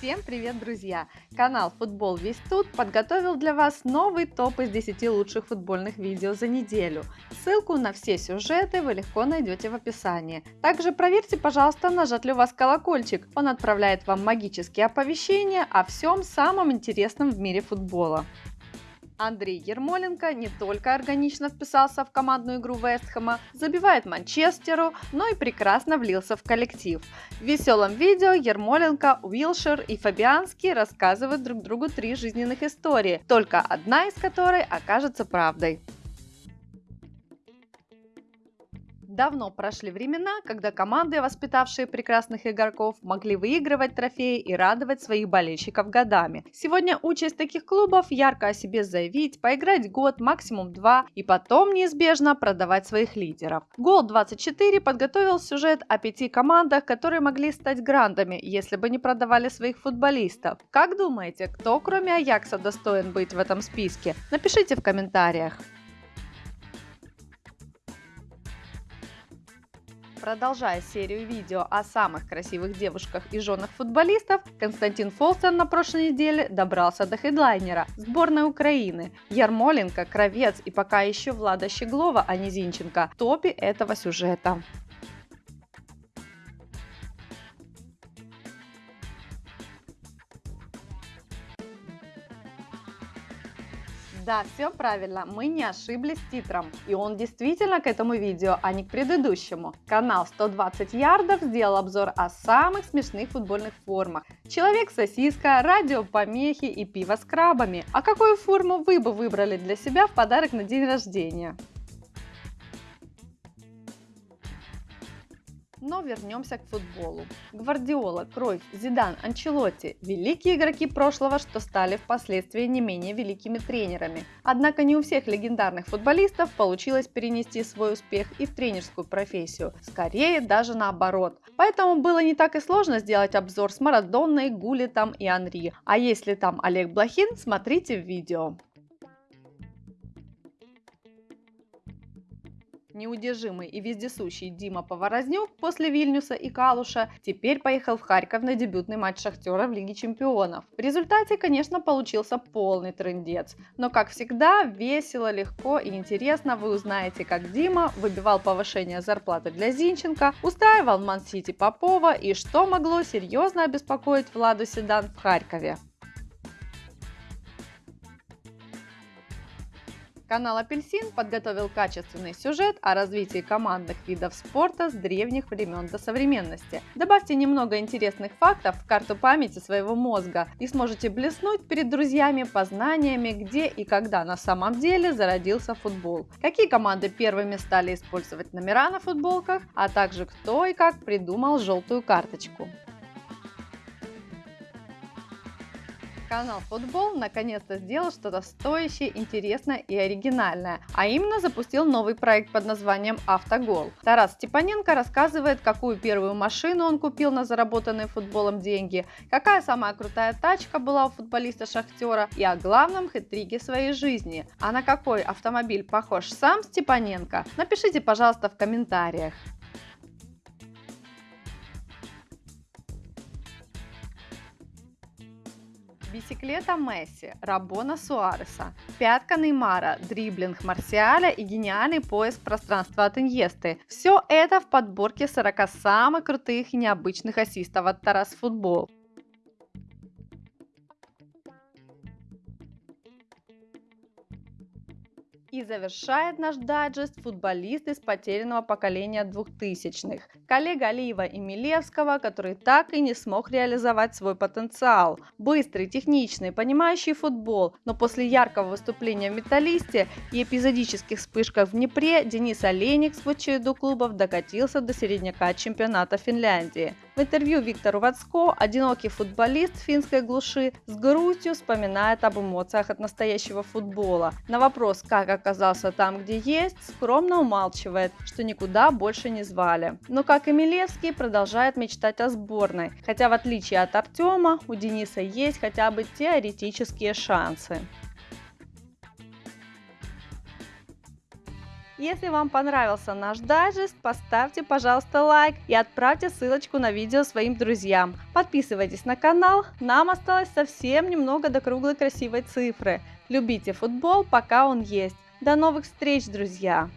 Всем привет, друзья! Канал Футбол Весь Тут подготовил для вас новый топ из 10 лучших футбольных видео за неделю. Ссылку на все сюжеты вы легко найдете в описании. Также проверьте, пожалуйста, нажат ли у вас колокольчик. Он отправляет вам магические оповещения о всем самом интересном в мире футбола. Андрей Ермоленко не только органично вписался в командную игру Вестхэма, забивает Манчестеру, но и прекрасно влился в коллектив. В веселом видео Ермоленко, Уилшер и Фабианский рассказывают друг другу три жизненных истории, только одна из которой окажется правдой. Давно прошли времена, когда команды, воспитавшие прекрасных игроков, могли выигрывать трофеи и радовать своих болельщиков годами. Сегодня участь таких клубов ярко о себе заявить, поиграть год, максимум два, и потом неизбежно продавать своих лидеров. Гол 24 подготовил сюжет о пяти командах, которые могли стать грандами, если бы не продавали своих футболистов. Как думаете, кто кроме Аякса достоин быть в этом списке? Напишите в комментариях. Продолжая серию видео о самых красивых девушках и женах футболистов, Константин Фолстон на прошлой неделе добрался до хедлайнера сборной Украины. Ярмоленко, Кровец и пока еще Влада Щеглова, а не Зинченко топе этого сюжета. Да, все правильно, мы не ошиблись титром. И он действительно к этому видео, а не к предыдущему. Канал 120 ярдов сделал обзор о самых смешных футбольных формах. Человек-сосиска, радиопомехи и пиво с крабами. А какую форму вы бы выбрали для себя в подарок на день рождения? Но вернемся к футболу. Гвардиола, Кровь, Зидан, Анчелотти – великие игроки прошлого, что стали впоследствии не менее великими тренерами. Однако не у всех легендарных футболистов получилось перенести свой успех и в тренерскую профессию. Скорее, даже наоборот. Поэтому было не так и сложно сделать обзор с Марадонной, Гулитом и Анри. А если там Олег Блохин, смотрите в видео. Неудержимый и вездесущий Дима Поворознюк после Вильнюса и Калуша теперь поехал в Харьков на дебютный матч Шахтера в Лиге Чемпионов. В результате, конечно, получился полный трендец. Но, как всегда, весело, легко и интересно вы узнаете, как Дима выбивал повышение зарплаты для Зинченко, устраивал Ман-Сити Попова и что могло серьезно обеспокоить Владу Седан в Харькове. Канал Апельсин подготовил качественный сюжет о развитии командных видов спорта с древних времен до современности. Добавьте немного интересных фактов в карту памяти своего мозга и сможете блеснуть перед друзьями познаниями, где и когда на самом деле зародился футбол. Какие команды первыми стали использовать номера на футболках, а также кто и как придумал желтую карточку. Канал Футбол наконец-то сделал что-то стоящее, интересное и оригинальное, а именно запустил новый проект под названием «Автогол». Тарас Степаненко рассказывает, какую первую машину он купил на заработанные футболом деньги, какая самая крутая тачка была у футболиста Шахтера и о главном хитриге своей жизни. А на какой автомобиль похож сам Степаненко, напишите, пожалуйста, в комментариях. Бисиклета Месси, Рабона Суареса, пятка Неймара, дриблинг Марсиаля и гениальный поиск пространства от Иньесты. Все это в подборке 40 самых крутых и необычных ассистов от Тарас Футбол. И завершает наш дайджест футболист из потерянного поколения двухтысячных. Коллега Алиева и Милевского, который так и не смог реализовать свой потенциал. Быстрый, техничный, понимающий футбол, но после яркого выступления в «Металлисте» и эпизодических вспышках в Днепре Денис Олейник в череду клубов докатился до середняка чемпионата Финляндии. В интервью Виктору Вацко одинокий футболист финской глуши с грустью вспоминает об эмоциях от настоящего футбола. На вопрос, как оказался там, где есть, скромно умалчивает, что никуда больше не звали. Но, как и Милевский, продолжает мечтать о сборной, хотя в отличие от Артема, у Дениса есть хотя бы теоретические шансы. Если вам понравился наш дайджест, поставьте, пожалуйста, лайк и отправьте ссылочку на видео своим друзьям. Подписывайтесь на канал, нам осталось совсем немного до круглой красивой цифры. Любите футбол, пока он есть. До новых встреч, друзья!